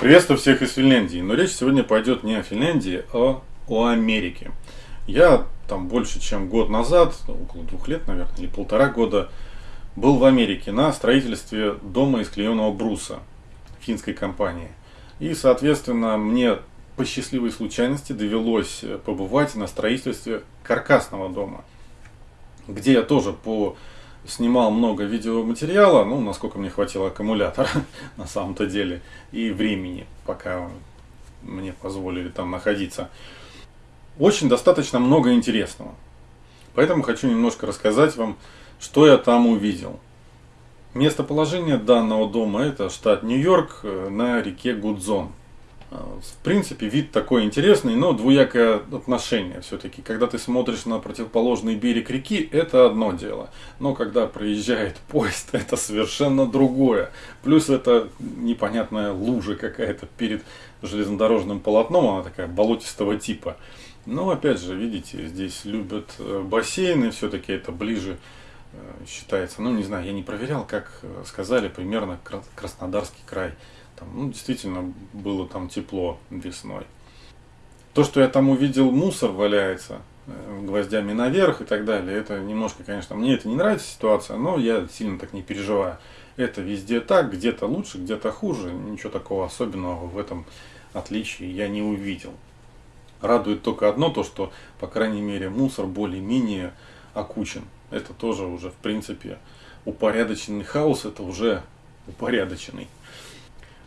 Приветствую всех из Финляндии, но речь сегодня пойдет не о Финляндии, а о Америке. Я там больше чем год назад, около двух лет, наверное, или полтора года, был в Америке на строительстве дома из клееного бруса финской компании. И, соответственно, мне по счастливой случайности довелось побывать на строительстве каркасного дома, где я тоже по снимал много видеоматериала, ну, насколько мне хватило аккумулятора на самом-то деле, и времени, пока мне позволили там находиться. Очень достаточно много интересного. Поэтому хочу немножко рассказать вам, что я там увидел. Местоположение данного дома это штат Нью-Йорк э, на реке Гудзон. В принципе, вид такой интересный, но двуякое отношение все-таки. Когда ты смотришь на противоположный берег реки, это одно дело. Но когда проезжает поезд, это совершенно другое. Плюс это непонятная лужа какая-то перед железнодорожным полотном, она такая болотистого типа. Но опять же, видите, здесь любят э, бассейны, все-таки это ближе э, считается. Ну, не знаю, я не проверял, как э, сказали, примерно Краснодарский край. Там, ну, действительно было там тепло весной. То, что я там увидел, мусор валяется э, гвоздями наверх и так далее, это немножко, конечно, мне это не нравится ситуация, но я сильно так не переживаю. Это везде так, где-то лучше, где-то хуже, ничего такого особенного в этом отличии я не увидел. Радует только одно, то что, по крайней мере, мусор более-менее окучен. Это тоже уже, в принципе, упорядоченный хаос, это уже упорядоченный.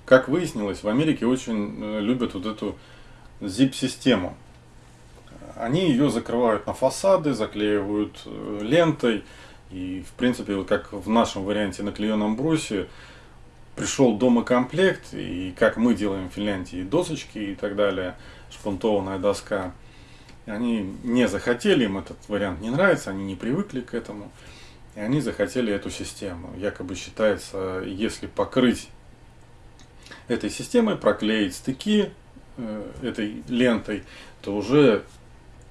Как выяснилось, в Америке очень э, любят вот эту zip-систему. Они ее закрывают на фасады, заклеивают э, лентой. И, в принципе, вот как в нашем варианте на клееном брусе, пришел домокомплект, и как мы делаем в Финляндии, досочки и так далее, шпунтованная доска. Они не захотели, им этот вариант не нравится, они не привыкли к этому. И они захотели эту систему. Якобы считается, если покрыть этой системой, проклеить стыки э, этой лентой, то уже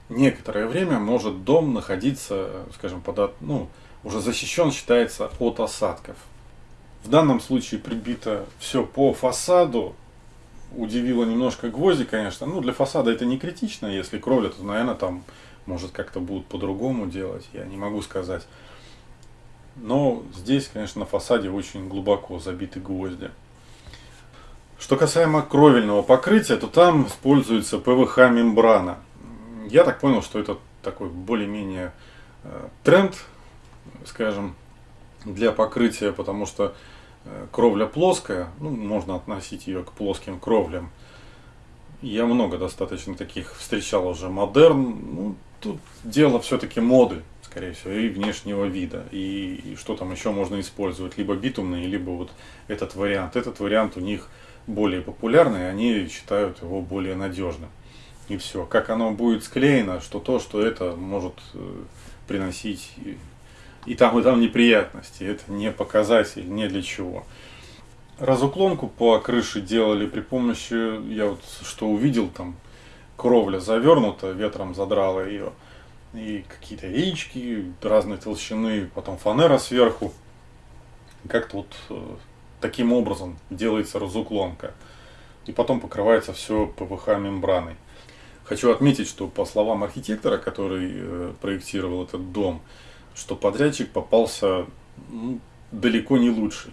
некоторое время может дом находиться, скажем, под, ну, уже защищен считается от осадков. В данном случае прибито все по фасаду. Удивило немножко гвозди, конечно. Ну, для фасада это не критично. Если кровля, то, наверное, там может как-то будут по-другому делать. Я не могу сказать. Но здесь, конечно, на фасаде очень глубоко забиты гвозди. Что касаемо кровельного покрытия, то там используется ПВХ-мембрана. Я так понял, что это такой более-менее э, тренд, скажем, для покрытия, потому что э, кровля плоская, ну, можно относить ее к плоским кровлям. Я много достаточно таких встречал уже модерн. Ну, тут дело все-таки моды, скорее всего, и внешнего вида. И, и что там еще можно использовать, либо битумный, либо вот этот вариант. Этот вариант у них более популярный, они считают его более надежным. И все. Как оно будет склеено, что то, что это может э, приносить и там, и там неприятности. Это не показатель, не для чего. Разуклонку по крыше делали при помощи, я вот что увидел, там кровля завернута, ветром задрала ее. И какие-то яички разной толщины, потом фанера сверху. Как-то вот э, таким образом делается разуклонка. И потом покрывается все ПВХ мембраной. Хочу отметить, что по словам архитектора, который э, проектировал этот дом, что подрядчик попался ну, далеко не лучший.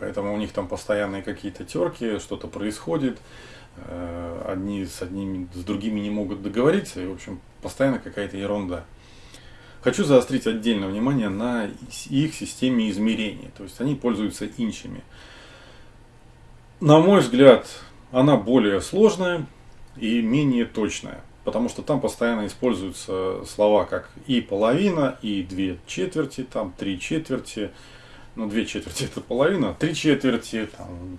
Поэтому у них там постоянные какие-то терки, что-то происходит. Э, одни с одними, с другими не могут договориться. И, в общем, постоянно какая-то ерунда. Хочу заострить отдельное внимание на их системе измерения. То есть они пользуются инчами. На мой взгляд, она более сложная и менее точная. Потому что там постоянно используются слова как и половина, и две четверти, там три четверти. Ну, две четверти это половина, три четверти, там,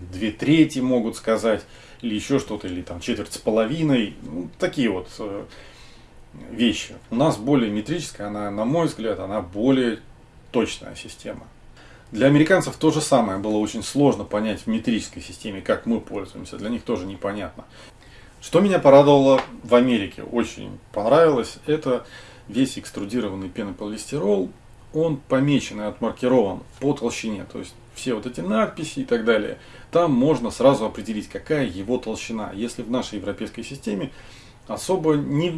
две трети могут сказать, или еще что-то, или там четверть с половиной. Ну, такие вот э, вещи. У нас более метрическая, она, на мой взгляд, она более точная система. Для американцев то же самое было очень сложно понять в метрической системе, как мы пользуемся. Для них тоже непонятно. Что меня порадовало в Америке, очень понравилось, это весь экструдированный пенополистирол, он помечен и отмаркирован по толщине. То есть все вот эти надписи и так далее, там можно сразу определить, какая его толщина. Если в нашей европейской системе особо не,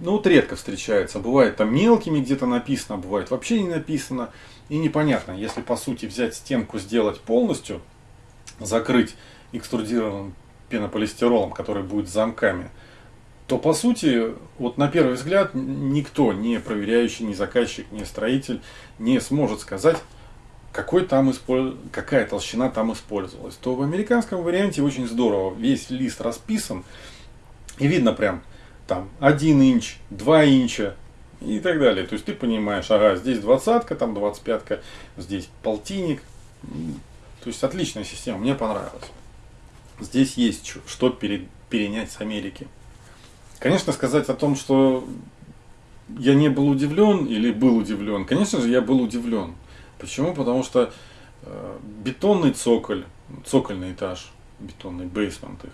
ну вот редко встречается. Бывает там мелкими где-то написано, бывает вообще не написано. И непонятно, если по сути взять стенку, сделать полностью, закрыть экструдированным пенополистиролом, который будет замками, то по сути, вот на первый взгляд, никто, не проверяющий, ни заказчик, ни строитель, не сможет сказать, какой там использ... какая толщина там использовалась. То в американском варианте очень здорово. Весь лист расписан. И видно прям там 1 инч, 2 инча и так далее. То есть ты понимаешь, ага, здесь двадцатка, там двадцать пятка, здесь полтинник. То есть отличная система, мне понравилась. Здесь есть что перенять с Америки. Конечно, сказать о том, что я не был удивлен или был удивлен, конечно же, я был удивлен. Почему? Потому что э, бетонный цоколь, цокольный этаж, бетонный бейсмент их,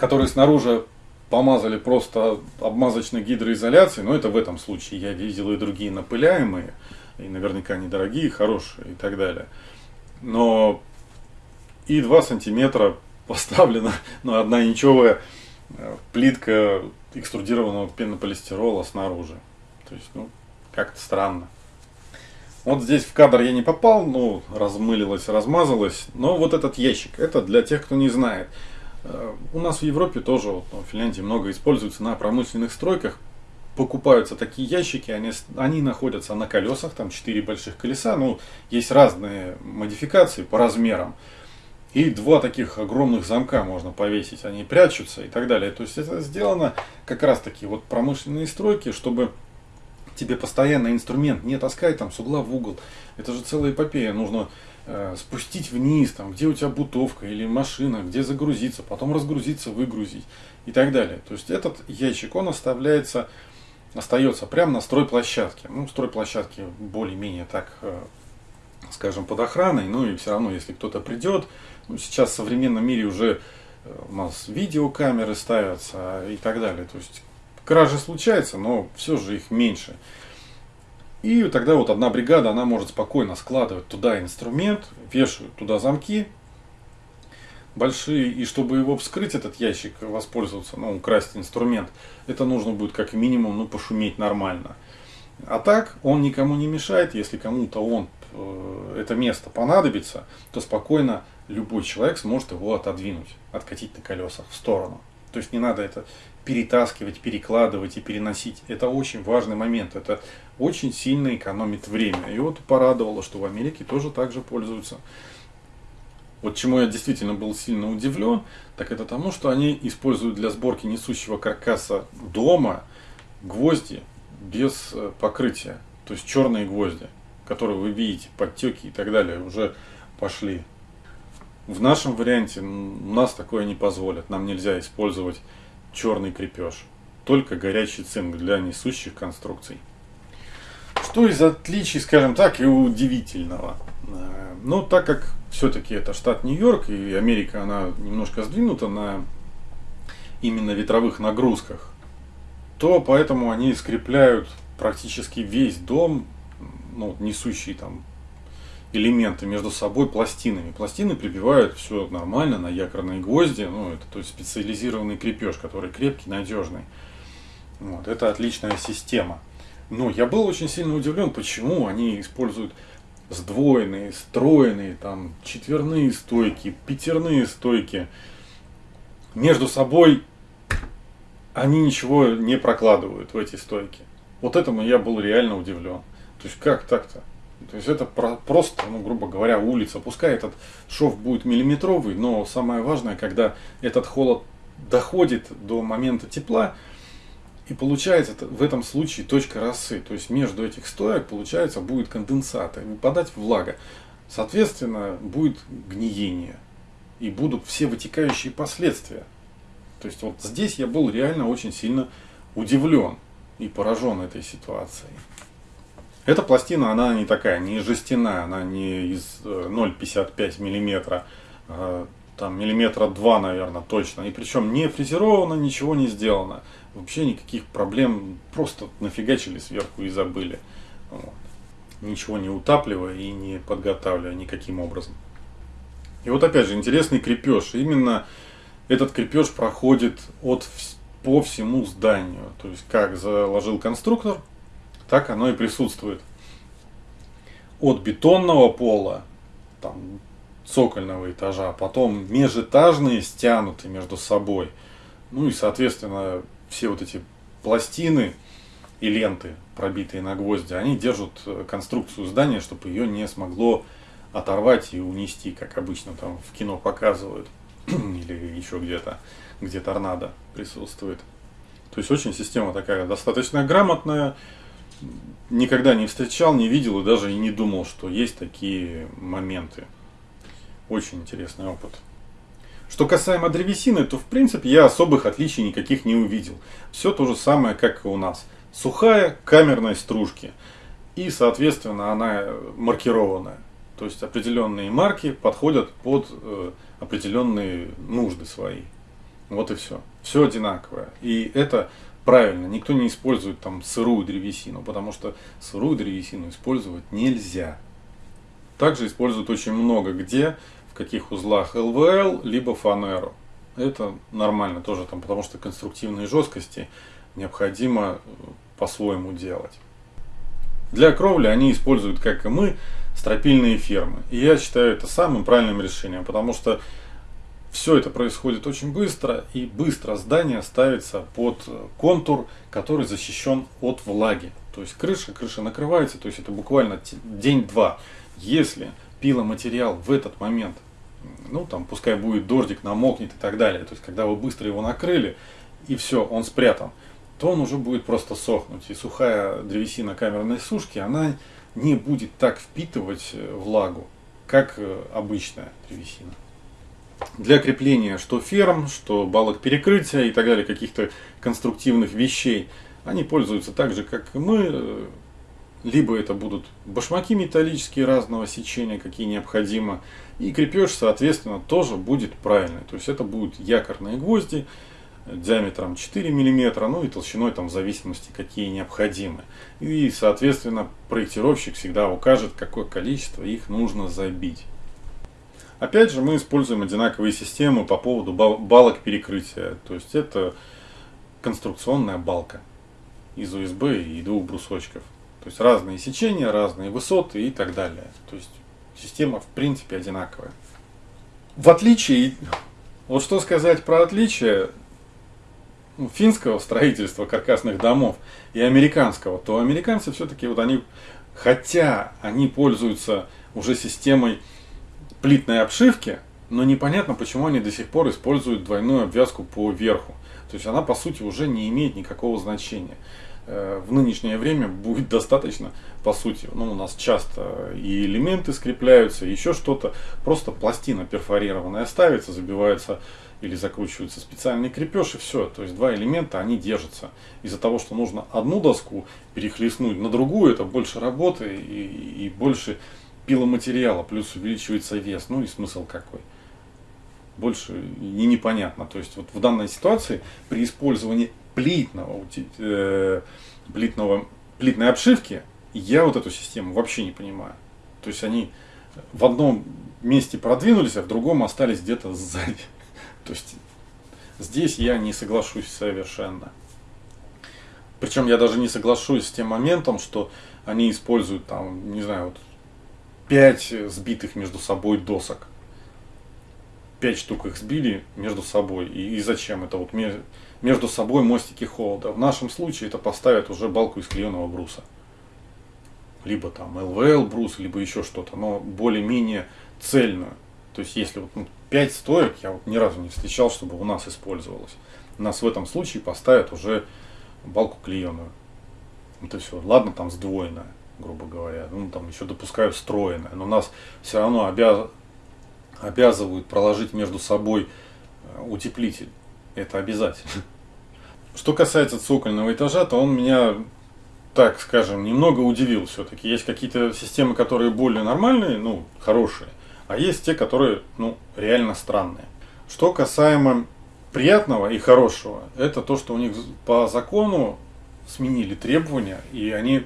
который снаружи помазали просто обмазочной гидроизоляцией, но это в этом случае я видел и другие напыляемые, и наверняка недорогие, хорошие и так далее. Но и 2 сантиметра поставлена ну, одна инчевая э, плитка экструдированного пенополистирола снаружи. То есть, ну, как-то странно. Вот здесь в кадр я не попал, ну, размылилось, размазалось. Но вот этот ящик, это для тех, кто не знает. Э, у нас в Европе тоже, вот, в Финляндии много используется на промышленных стройках. Покупаются такие ящики, они, они находятся на колесах, там 4 больших колеса. Ну, есть разные модификации по размерам. И два таких огромных замка можно повесить, они прячутся и так далее. То есть это сделано как раз таки вот промышленные стройки, чтобы тебе постоянно инструмент не таскай там с угла в угол. Это же целая эпопея. Нужно э, спустить вниз, там, где у тебя бутовка или машина, где загрузиться, потом разгрузиться, выгрузить и так далее. То есть этот ящик, он оставляется, остается прямо на стройплощадке. Ну, стройплощадки более-менее так, э, скажем, под охраной, ну и все равно, если кто-то придет, ну, сейчас в современном мире уже э, у нас видеокамеры ставятся и так далее. То есть Кражи случаются, но все же их меньше. И тогда вот одна бригада, она может спокойно складывать туда инструмент, вешают туда замки большие, и чтобы его вскрыть, этот ящик, воспользоваться, ну, украсть инструмент, это нужно будет как минимум, ну, пошуметь нормально. А так, он никому не мешает, если кому-то он, э, это место понадобится, то спокойно любой человек сможет его отодвинуть, откатить на колесах в сторону. То есть не надо это перетаскивать, перекладывать и переносить. Это очень важный момент. Это очень сильно экономит время. И вот порадовало, что в Америке тоже так же пользуются. Вот чему я действительно был сильно удивлен, так это тому, что они используют для сборки несущего каркаса дома гвозди без э, покрытия. То есть черные гвозди, которые вы видите, подтеки и так далее, уже пошли. В нашем варианте нас такое не позволят. Нам нельзя использовать черный крепеж, только горячий цинк для несущих конструкций. Что из отличий, скажем так, и удивительного? Э, ну, так как все-таки это штат Нью-Йорк, и Америка, она немножко сдвинута на именно ветровых нагрузках, то поэтому они скрепляют практически весь дом, ну, несущий там элементы между собой пластинами. Пластины прибивают все нормально на якорные гвозди, ну, это то есть специализированный крепеж, который крепкий, надежный. Вот, это отличная система. Но я был очень сильно удивлен, почему они используют сдвоенные, стройные, там, четверные стойки, пятерные стойки. Между собой они ничего не прокладывают в эти стойки. Вот этому я был реально удивлен. То есть как так-то? То есть это просто, ну, грубо говоря, улица. Пускай этот шов будет миллиметровый, но самое важное, когда этот холод доходит до момента тепла, и получается в этом случае точка росы. То есть между этих стоек получается будет конденсат, и выпадать влага. Соответственно, будет гниение. И будут все вытекающие последствия. То есть вот здесь я был реально очень сильно удивлен и поражен этой ситуацией. Эта пластина, она не такая, не жестяная, она не из 0,55 э, миллиметра, а, там миллиметра два, наверное, точно. И причем не фрезеровано, ничего не сделано. Вообще никаких проблем, просто нафигачили сверху и забыли. Вот. ничего не утапливая и не подготавливая никаким образом. И вот опять же интересный крепеж. Именно этот крепеж проходит от, по всему зданию. То есть как заложил конструктор, так оно и присутствует. От бетонного пола, там, цокольного этажа, потом межэтажные стянуты между собой. Ну и, соответственно, все вот эти пластины и ленты, пробитые на гвозди, они держат э, конструкцию здания, чтобы ее не смогло оторвать и унести, как обычно там в кино показывают, или еще где-то, где торнадо присутствует. То есть очень система такая достаточно грамотная, никогда не встречал, не видел и даже и не думал, что есть такие моменты. Очень интересный опыт. Что касаемо древесины, то в принципе я особых отличий никаких не увидел. Все то же самое, как и у нас. Сухая камерная стружки. И, соответственно, она маркированная. То есть определенные марки подходят под э, определенные нужды свои. Вот и все. Все одинаковое. И это правильно. Никто не использует там сырую древесину, потому что сырую древесину использовать нельзя. Также используют очень много где, в каких узлах ЛВЛ, либо фанеру. Это нормально тоже, там, потому что конструктивные жесткости необходимо э, по-своему делать. Для кровли они используют, как и мы, стропильные фермы. И я считаю это самым правильным решением, потому что все это происходит очень быстро, и быстро здание ставится под контур, который защищен от влаги. То есть крыша, крыша накрывается, то есть это буквально день-два. Если пиломатериал в этот момент, ну там пускай будет дождик, намокнет и так далее, то есть когда вы быстро его накрыли, и все, он спрятан, то он уже будет просто сохнуть. И сухая древесина камерной сушки, она не будет так впитывать э, влагу, как э, обычная древесина. Для крепления что ферм, что балок перекрытия и так далее, каких-то конструктивных вещей, они пользуются так же, как и мы. Либо это будут башмаки металлические разного сечения, какие необходимо. И крепеж, соответственно, тоже будет правильный. То есть это будут якорные гвозди, диаметром 4 мм, ну и толщиной там в зависимости какие необходимы. И соответственно проектировщик всегда укажет, какое количество их нужно забить. Опять же мы используем одинаковые системы по поводу балок перекрытия. То есть это конструкционная балка из USB и двух брусочков. То есть разные сечения, разные высоты и так далее. То есть система в принципе одинаковая. В отличие, вот что сказать про отличие, ну, финского строительства каркасных домов и американского, то американцы все-таки вот они, хотя они пользуются уже системой плитной обшивки, но непонятно, почему они до сих пор используют двойную обвязку по верху. То есть она по сути уже не имеет никакого значения. Э, в нынешнее время будет достаточно, по сути, ну, у нас часто и элементы скрепляются, еще что-то, просто пластина перфорированная ставится, забивается или закручивается специальный крепеж и все. То есть два элемента, они держатся. Из-за того, что нужно одну доску перехлестнуть на другую, это больше работы и, и больше пиломатериала, плюс увеличивается вес. Ну и смысл какой? Больше и непонятно. То есть вот в данной ситуации при использовании плитного, э, плитного, плитной обшивки я вот эту систему вообще не понимаю. То есть они в одном месте продвинулись, а в другом остались где-то сзади. То есть здесь я не соглашусь совершенно. Причем я даже не соглашусь с тем моментом, что они используют там, не знаю, вот 5 сбитых между собой досок. 5 штук их сбили между собой. И, и зачем это вот между собой мостики холода? В нашем случае это поставят уже балку из клееного бруса. Либо там ЛВЛ брус, либо еще что-то, но более-менее цельную. То есть если вот ну, 5 стоек я вот ни разу не встречал, чтобы у нас использовалось. У нас в этом случае поставят уже балку клееную. Это все. Ладно, там сдвоенная, грубо говоря. Ну, там еще допускают встроенная. Но нас все равно обяз... обязывают проложить между собой э, утеплитель. Это обязательно. Что касается цокольного этажа, то он меня, так скажем, немного удивил все-таки. Есть какие-то системы, которые более нормальные, ну, хорошие. А есть те, которые, ну, реально странные. Что касаемо приятного и хорошего, это то, что у них по закону сменили требования, и они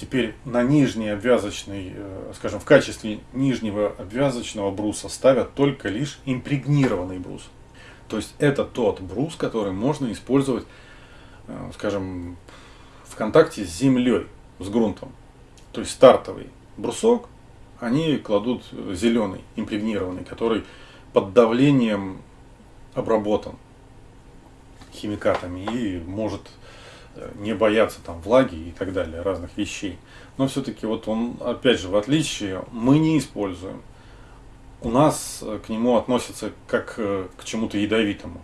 Теперь на нижний обвязочный, э, скажем, в качестве нижнего обвязочного бруса ставят только лишь импрегнированный брус. То есть это тот брус, который можно использовать, э, скажем, в контакте с землей, с грунтом. То есть стартовый брусок, они кладут зеленый, импрегнированный, который под давлением обработан химикатами и может не бояться там влаги и так далее, разных вещей. Но все-таки вот он, опять же, в отличие, мы не используем. У нас э, к нему относятся как э, к чему-то ядовитому.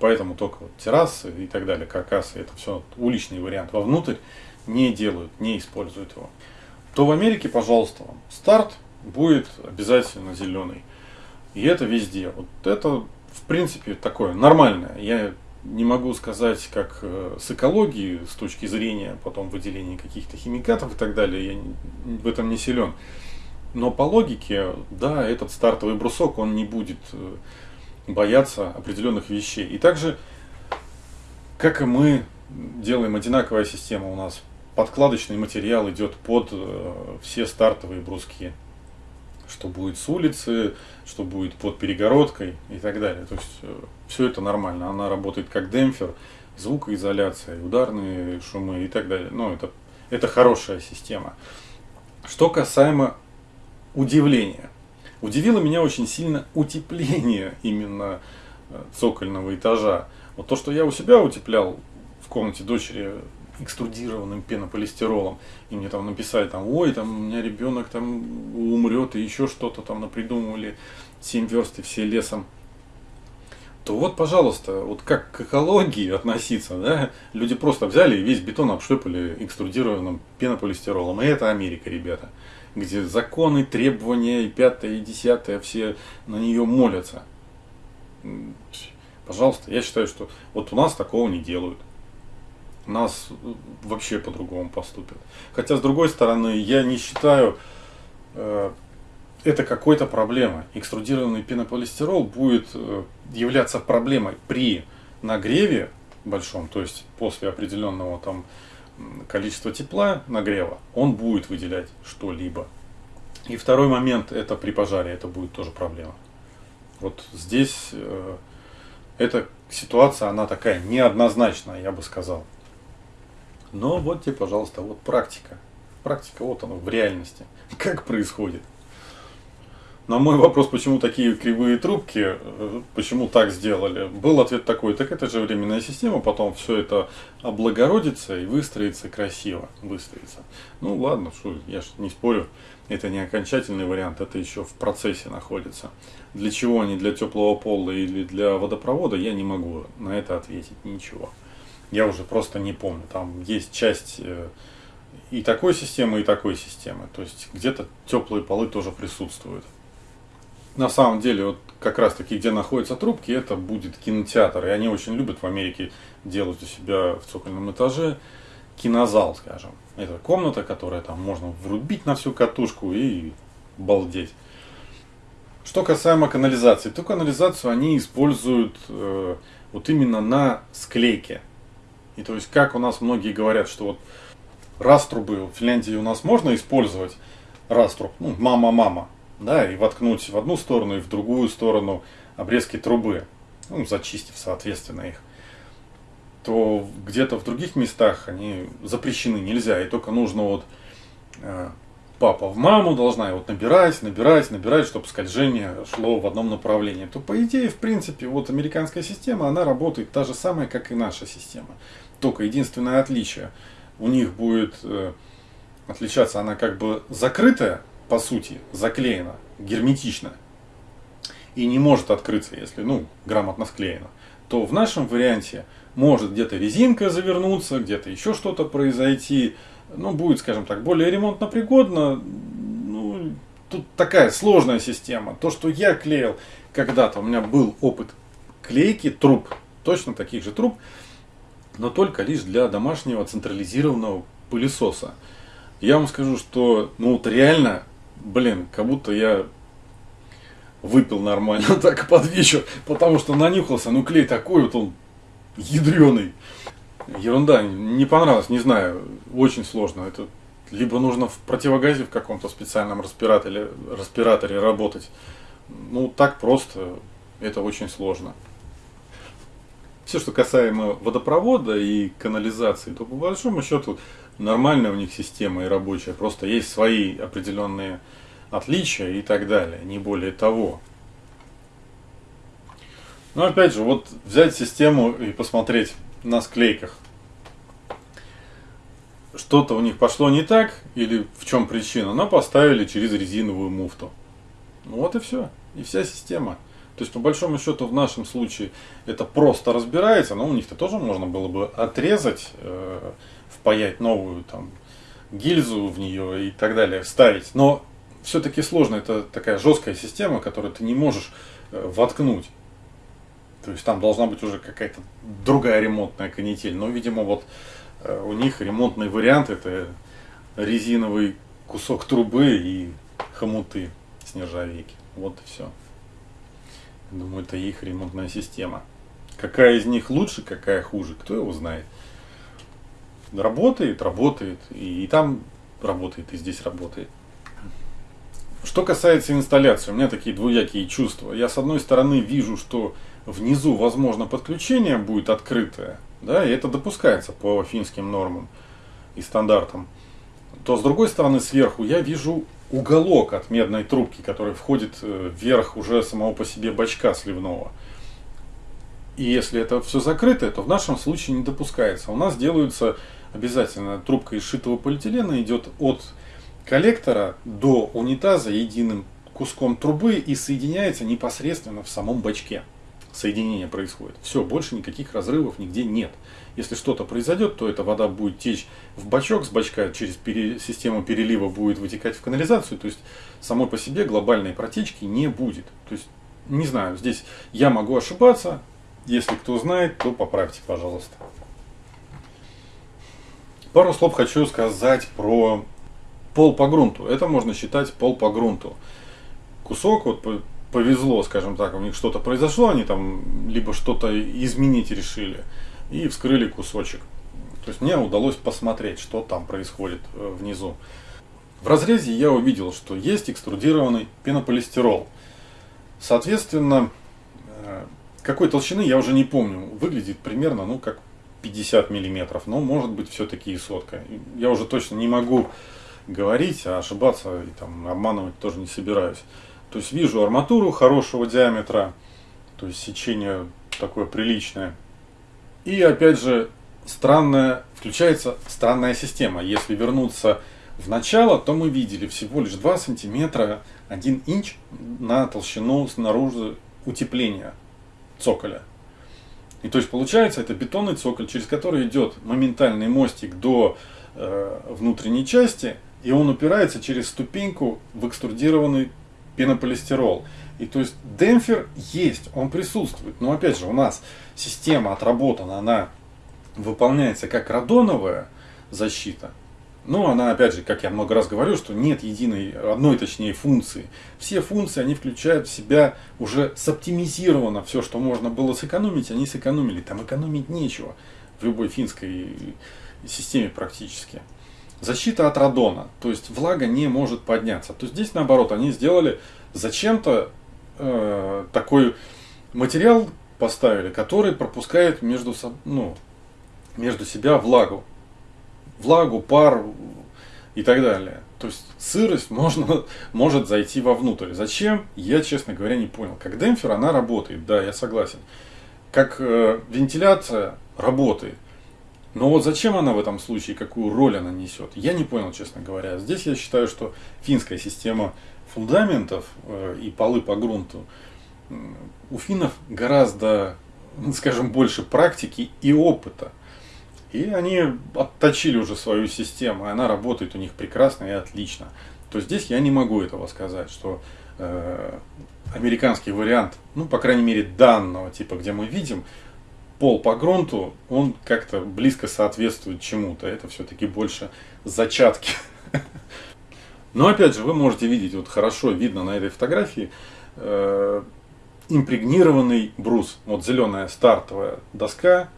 Поэтому только вот террасы и так далее, каркасы, это все уличный вариант. Вовнутрь не делают, не используют его. То в Америке, пожалуйста, вам старт будет обязательно зеленый. И это везде. Вот это, в принципе, такое нормальное. Я не могу сказать, как э, с экологией, с точки зрения потом выделения каких-то химикатов и так далее, я в этом не силен. Но по логике, да, этот стартовый брусок, он не будет э, бояться определенных вещей. И также, как и мы делаем одинаковая система у нас, подкладочный материал идет под э, все стартовые бруски что будет с улицы, что будет под перегородкой и так далее. То есть э, все это нормально. Она работает как демпфер, звукоизоляция, ударные шумы и так далее. Ну, это, это хорошая система. Что касаемо удивления. Удивило меня очень сильно утепление именно э, цокольного этажа. Вот то, что я у себя утеплял в комнате дочери экструдированным пенополистиролом, и мне там написали, там, ой, там у меня ребенок там умрет, и еще что-то там напридумывали, 7 верст и все лесом, то вот, пожалуйста, вот как к экологии относиться, да, люди просто взяли и весь бетон обшлепали экструдированным пенополистиролом, и это Америка, ребята, где законы, требования и пятое, и десятое, все на нее молятся. Пожалуйста, я считаю, что вот у нас такого не делают нас вообще по-другому поступят. Хотя, с другой стороны, я не считаю э, это какой-то проблемой. Экструдированный пенополистирол будет э, являться проблемой при нагреве большом, то есть после определенного там количества тепла нагрева, он будет выделять что-либо. И второй момент, это при пожаре, это будет тоже проблема. Вот здесь э, эта ситуация, она такая неоднозначная, я бы сказал. Но вот тебе, пожалуйста, вот практика. Практика, вот она в реальности. Как происходит. На мой вопрос, почему такие кривые трубки, э, почему так сделали, был ответ такой, так это же временная система, потом все это облагородится и выстроится красиво, выстроится. Ну ладно, что, я же не спорю, это не окончательный вариант, это еще в процессе находится. Для чего они, для теплого пола или для водопровода, я не могу на это ответить ничего я уже просто не помню. Там есть часть э, и такой системы, и такой системы. То есть где-то теплые полы тоже присутствуют. На самом деле, вот как раз таки, где находятся трубки, это будет кинотеатр. И они очень любят в Америке делать у себя в цокольном этаже кинозал, скажем. Это комната, которая там можно врубить на всю катушку и балдеть. Что касаемо канализации, то канализацию они используют э, вот именно на склейке. И то есть, как у нас многие говорят, что вот раструбы в Финляндии у нас можно использовать раструб, ну, мама-мама, да, и воткнуть в одну сторону и в другую сторону обрезки трубы, ну, зачистив, соответственно, их, то где-то в других местах они запрещены, нельзя, и только нужно вот э, папа в маму должна вот набирать, набирать, набирать, чтобы скольжение шло в одном направлении, то по идее, в принципе, вот американская система, она работает та же самая, как и наша система. Только единственное отличие, у них будет э, отличаться, она как бы закрытая, по сути, заклеена, герметично, и не может открыться, если, ну, грамотно склеена, то в нашем варианте может где-то резинка завернуться, где-то еще что-то произойти, ну, будет, скажем так, более ремонтно пригодно, ну, тут такая сложная система. То, что я клеил когда-то, у меня был опыт клейки труб, точно таких же труб, но только лишь для домашнего централизированного пылесоса. Я вам скажу, что ну вот реально, блин, как будто я выпил нормально так под вечер, потому что нанюхался, ну клей такой вот он ядреный. Ерунда, не понравилось, не знаю, очень сложно. Это либо нужно в противогазе в каком-то специальном респираторе, респираторе работать. Ну, так просто, это очень сложно. Все, что касаемо водопровода и канализации, то по большому счету нормальная у них система и рабочая. Просто есть свои определенные отличия и так далее, не более того. Но опять же, вот взять систему и посмотреть на склейках. Что-то у них пошло не так, или в чем причина, но поставили через резиновую муфту. Вот и все. И вся система. То есть, по большому счету, в нашем случае это просто разбирается, но у них-то тоже можно было бы отрезать, э, впаять новую там гильзу в нее и так далее, вставить. Но все-таки сложно, это такая жесткая система, которую ты не можешь э, воткнуть. То есть там должна быть уже какая-то другая ремонтная канитель. Но, видимо, вот э, у них ремонтный вариант это резиновый кусок трубы и хомуты с нержавейки. Вот и все. Думаю, это их ремонтная система. Какая из них лучше, какая хуже, кто его знает. Работает, работает. И, там работает, и здесь работает. Что касается инсталляции, у меня такие двуякие чувства. Я с одной стороны вижу, что внизу, возможно, подключение будет открытое, да, и это допускается по финским нормам и стандартам, то с другой стороны сверху я вижу уголок от медной трубки, который входит э, вверх уже самого по себе бачка сливного. И если это все закрыто, то в нашем случае не допускается. У нас делаются обязательно трубка из шитого полиэтилена идет от коллектора до унитаза единым куском трубы и соединяется непосредственно в самом бачке соединение происходит. Все, больше никаких разрывов нигде нет. Если что-то произойдет, то эта вода будет течь в бачок, с бачка через пере, систему перелива будет вытекать в канализацию. То есть самой по себе глобальной протечки не будет. То есть, не знаю, здесь я могу ошибаться. Если кто знает, то поправьте, пожалуйста. Пару слов хочу сказать про пол по грунту. Это можно считать пол по грунту. Кусок, вот повезло, скажем так, у них что-то произошло, они там либо что-то изменить решили и вскрыли кусочек. То есть мне удалось посмотреть, что там происходит э, внизу. В разрезе я увидел, что есть экструдированный пенополистирол. Соответственно, э, какой толщины я уже не помню. Выглядит примерно, ну, как 50 миллиметров, но может быть все-таки и сотка. Я уже точно не могу говорить, а ошибаться и там обманывать тоже не собираюсь. То есть вижу арматуру хорошего диаметра, то есть сечение такое приличное. И опять же, странная, включается странная система. Если вернуться в начало, то мы видели всего лишь 2 сантиметра, 1 инч на толщину снаружи утепления цоколя. И то есть получается это бетонный цоколь, через который идет моментальный мостик до э, внутренней части, и он упирается через ступеньку в экструдированный пенополистирол. И то есть демпфер есть, он присутствует. Но опять же, у нас система отработана, она выполняется как радоновая защита. Но она, опять же, как я много раз говорю, что нет единой, одной точнее функции. Все функции, они включают в себя уже соптимизировано все, что можно было сэкономить, они сэкономили. Там экономить нечего в любой финской системе практически. Защита от радона, то есть влага не может подняться. То есть здесь наоборот, они сделали зачем-то э, такой материал поставили, который пропускает между, ну, между себя влагу. Влагу, пар и так далее. То есть сырость можно, может зайти вовнутрь. Зачем? Я, честно говоря, не понял. Как демпфер она работает, да, я согласен. Как э, вентиляция работает. Но вот зачем она в этом случае, какую роль она несет, я не понял, честно говоря. Здесь я считаю, что финская система фундаментов э, и полы по грунту у финнов гораздо, скажем, больше практики и опыта. И они отточили уже свою систему, и она работает у них прекрасно и отлично. То здесь я не могу этого сказать, что э, американский вариант, ну, по крайней мере, данного типа, где мы видим, пол по грунту, он как-то близко соответствует чему-то. Это все-таки больше зачатки. Но опять же, вы можете видеть, вот хорошо видно на этой фотографии, э, импрегнированный брус. Вот зеленая стартовая доска,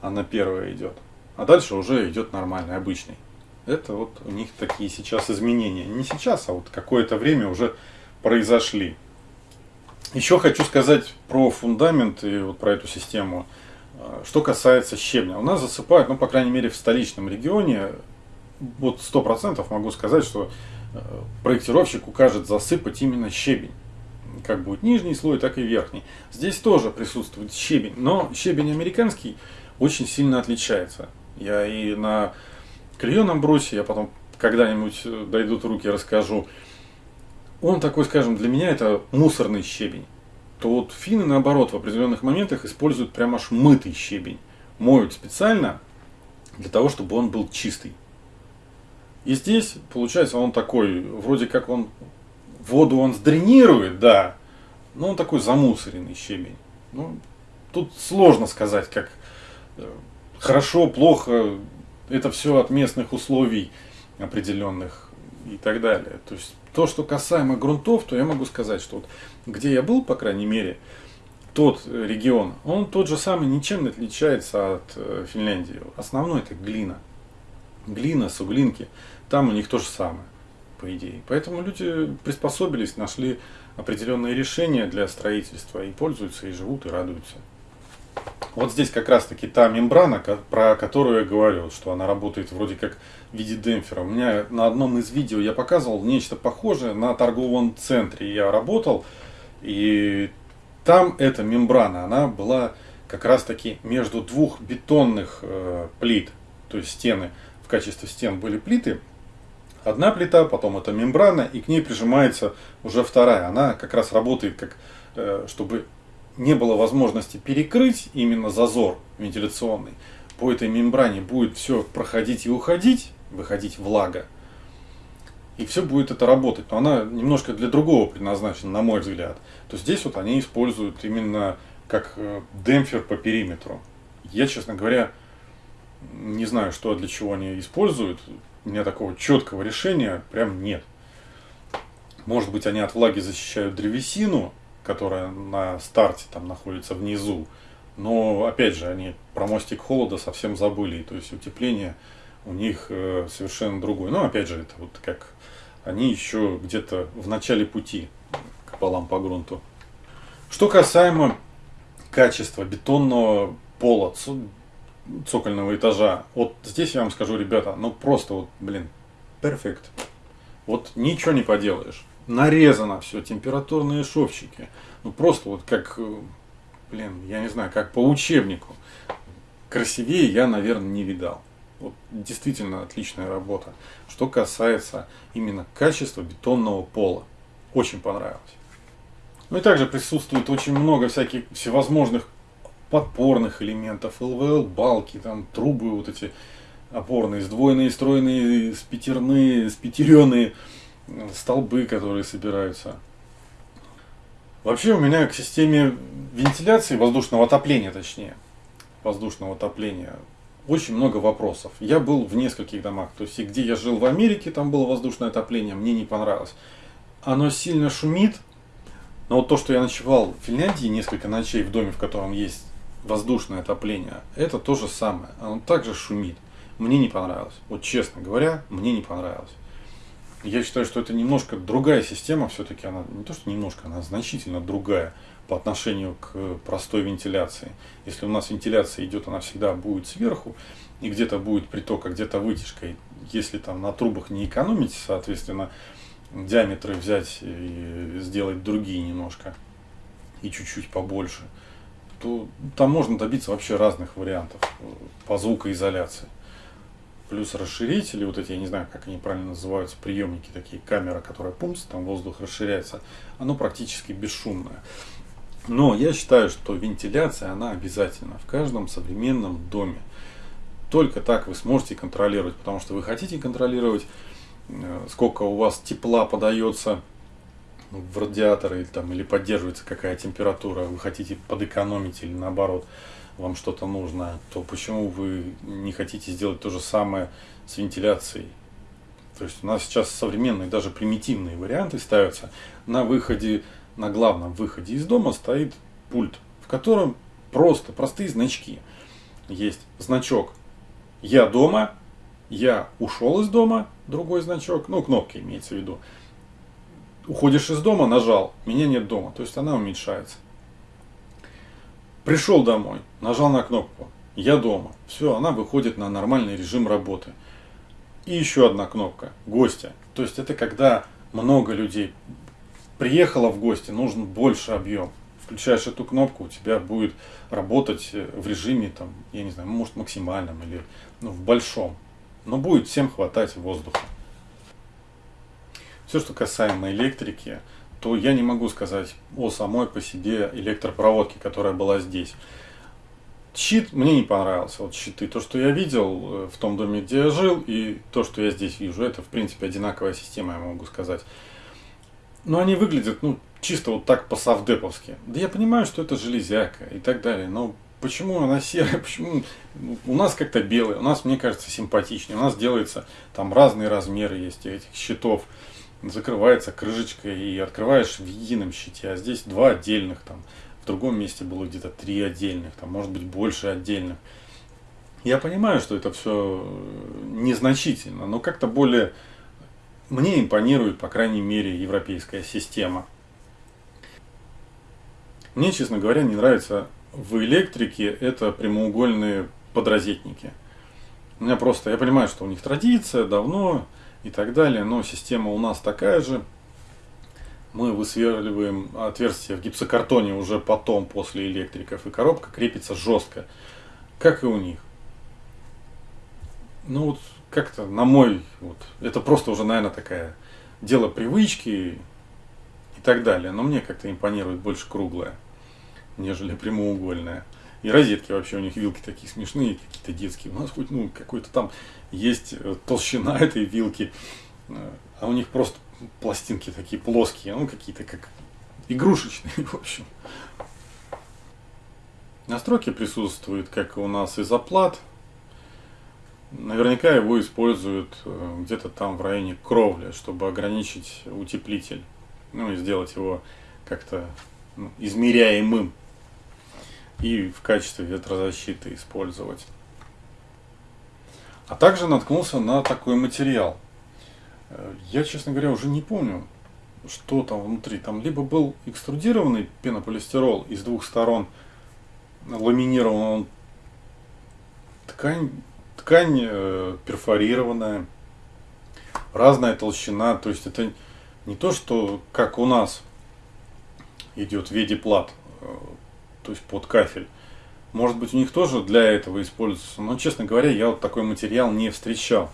она первая идет. А дальше уже идет нормальный, обычный. Это вот у них такие сейчас изменения. Не сейчас, а вот какое-то время уже произошли. Еще хочу сказать про фундамент и вот про эту систему. А, что касается щебня. У нас засыпают, ну, по крайней мере, в столичном регионе, вот сто процентов могу сказать, что э, проектировщик укажет засыпать именно щебень. Как будет нижний слой, так и верхний. Здесь тоже присутствует щебень, но щебень американский очень сильно отличается. Я и на клееном брусе, я потом когда-нибудь э, дойдут руки, расскажу. Он такой, скажем, для меня это мусорный щебень. То вот финны, наоборот, в определенных моментах используют прям аж мытый щебень. Моют специально для того, чтобы он был чистый. И здесь, получается, он такой, вроде как он воду он сдренирует, да, но он такой замусоренный щебень. Ну, тут сложно сказать, как э, хорошо, плохо, это все от местных условий определенных и так далее. То есть то, что касаемо грунтов, то я могу сказать, что вот где я был, по крайней мере, тот регион, он тот же самый, ничем не отличается от э, Финляндии. Основной это глина. Глина, суглинки, там у них то же самое, по идее. Поэтому люди приспособились, нашли определенные решения для строительства и пользуются, и живут, и радуются. Вот здесь как раз таки та мембрана, про которую я говорил, что она работает вроде как в виде демпфера. У меня на одном из видео я показывал нечто похожее на торговом центре. Я работал, и там эта мембрана, она была как раз таки между двух бетонных э, плит, то есть стены, качестве стен были плиты. Одна плита, потом эта мембрана, и к ней прижимается уже вторая. Она как раз работает как, э, чтобы не было возможности перекрыть именно зазор вентиляционный, по этой мембране будет все проходить и уходить, выходить влага, и все будет это работать. Но она немножко для другого предназначена, на мой взгляд. То здесь вот они используют именно как э, демпфер по периметру. Я, честно говоря, не знаю, что для чего они используют. У меня такого четкого решения прям нет. Может быть, они от влаги защищают древесину, которая на старте там находится внизу. Но опять же, они про мостик холода совсем забыли. То есть утепление у них э, совершенно другое. Но опять же, это вот как они еще где-то в начале пути к полам по грунту. Что касаемо качества бетонного пола, цокольного этажа, вот здесь я вам скажу, ребята, ну просто вот, блин, перфект. Вот ничего не поделаешь нарезано все, температурные шовчики. Ну просто вот как, э, блин, я не знаю, как по учебнику. Красивее я, наверное, не видал. Вот действительно отличная работа. Что касается именно качества бетонного пола. Очень понравилось. Ну и также присутствует очень много всяких всевозможных подпорных элементов, ЛВЛ, балки, там трубы вот эти опорные, сдвоенные, стройные, спитерные, спитеренные столбы, которые собираются. Вообще у меня к системе вентиляции, воздушного отопления точнее, воздушного отопления, очень много вопросов. Я был в нескольких домах, то есть где я жил в Америке, там было воздушное отопление, мне не понравилось. Оно сильно шумит, но вот то, что я ночевал в Финляндии несколько ночей в доме, в котором есть воздушное отопление, это то же самое. Оно также шумит. Мне не понравилось. Вот честно говоря, мне не понравилось. Я считаю, что это немножко другая система, все-таки она не то, что немножко, она значительно другая по отношению к простой вентиляции. Если у нас вентиляция идет, она всегда будет сверху, и где-то будет приток, а где-то вытяжка. И если там на трубах не экономить, соответственно, диаметры взять и сделать другие немножко, и чуть-чуть побольше, то там можно добиться вообще разных вариантов по звукоизоляции плюс расширители, вот эти, я не знаю, как они правильно называются, приемники, такие камера, которая пумс, там воздух расширяется, оно практически бесшумное. Но я считаю, что вентиляция, она обязательна в каждом современном доме. Только так вы сможете контролировать, потому что вы хотите контролировать, э, сколько у вас тепла подается в радиатор или, там, или поддерживается какая температура, вы хотите подэкономить или наоборот вам что-то нужно, то почему вы не хотите сделать то же самое с вентиляцией? То есть у нас сейчас современные, даже примитивные варианты ставятся. На выходе, на главном выходе из дома стоит пульт, в котором просто простые значки. Есть значок «Я дома», Я ушел из дома, другой значок, ну, кнопки имеется в виду. Уходишь из дома, нажал, меня нет дома, то есть она уменьшается. Пришел домой, нажал на кнопку, я дома. Все, она выходит на нормальный режим работы. И еще одна кнопка, гостя. То есть это когда много людей приехало в гости, нужен больше объем. Включаешь эту кнопку, у тебя будет работать в режиме, там, я не знаю, может максимальном или ну, в большом. Но будет всем хватать воздуха. Все, что касаемо электрики, то я не могу сказать о самой по себе электропроводке, которая была здесь. Щит мне не понравился, вот щиты. То, что я видел э, в том доме, где я жил, и то, что я здесь вижу, это, в принципе, одинаковая система, я могу сказать. Но они выглядят, ну, чисто вот так по-савдеповски. Да я понимаю, что это железяка и так далее, но почему она серая, почему у нас как-то белая, у нас, мне кажется, симпатичнее, у нас делается, там разные размеры есть этих щитов, закрывается крышечкой и открываешь в едином щите, а здесь два отдельных там, в другом месте было где-то три отдельных, там, может быть, больше отдельных. Я понимаю, что это все незначительно, но как-то более мне импонирует, по крайней мере, европейская система. Мне, честно говоря, не нравится в электрике это прямоугольные подрозетники. У меня просто, я понимаю, что у них традиция давно и так далее, но система у нас такая же – мы высверливаем отверстие в гипсокартоне уже потом, после электриков, и коробка крепится жестко, как и у них. Ну вот как-то на мой, вот, это просто уже, наверное, такая дело привычки и так далее. Но мне как-то импонирует больше круглая, нежели прямоугольная. И розетки вообще у них вилки такие смешные, какие-то детские. У нас хоть ну какой-то там есть э, толщина этой вилки, э, а у них просто пластинки такие плоские, ну какие-то как игрушечные, в общем. Настройки присутствуют, как у нас изоплат. Наверняка его используют э, где-то там в районе кровли, чтобы ограничить утеплитель. Ну и сделать его как-то ну, измеряемым. И в качестве ветрозащиты использовать. А также наткнулся на такой материал – Э, я, честно говоря, уже не помню, что там внутри. Там либо был экструдированный пенополистирол из двух сторон, ламинирован он ткань, ткань э, перфорированная, разная толщина. То есть это не то, что как у нас идет в виде плат, э, то есть под кафель. Может быть, у них тоже для этого используется. Но, честно говоря, я вот такой материал не встречал.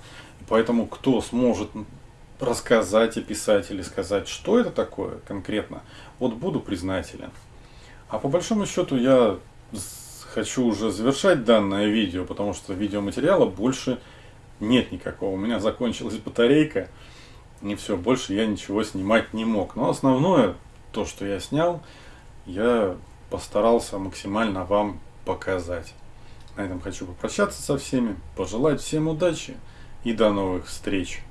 Поэтому, кто сможет рассказать, описать или сказать, что это такое конкретно, вот буду признателен. А по большому счету я хочу уже завершать данное видео, потому что видеоматериала больше нет никакого. У меня закончилась батарейка, и все, больше я ничего снимать не мог. Но основное, то, что я снял, я постарался максимально вам показать. На этом хочу попрощаться со всеми, пожелать всем удачи и до новых встреч.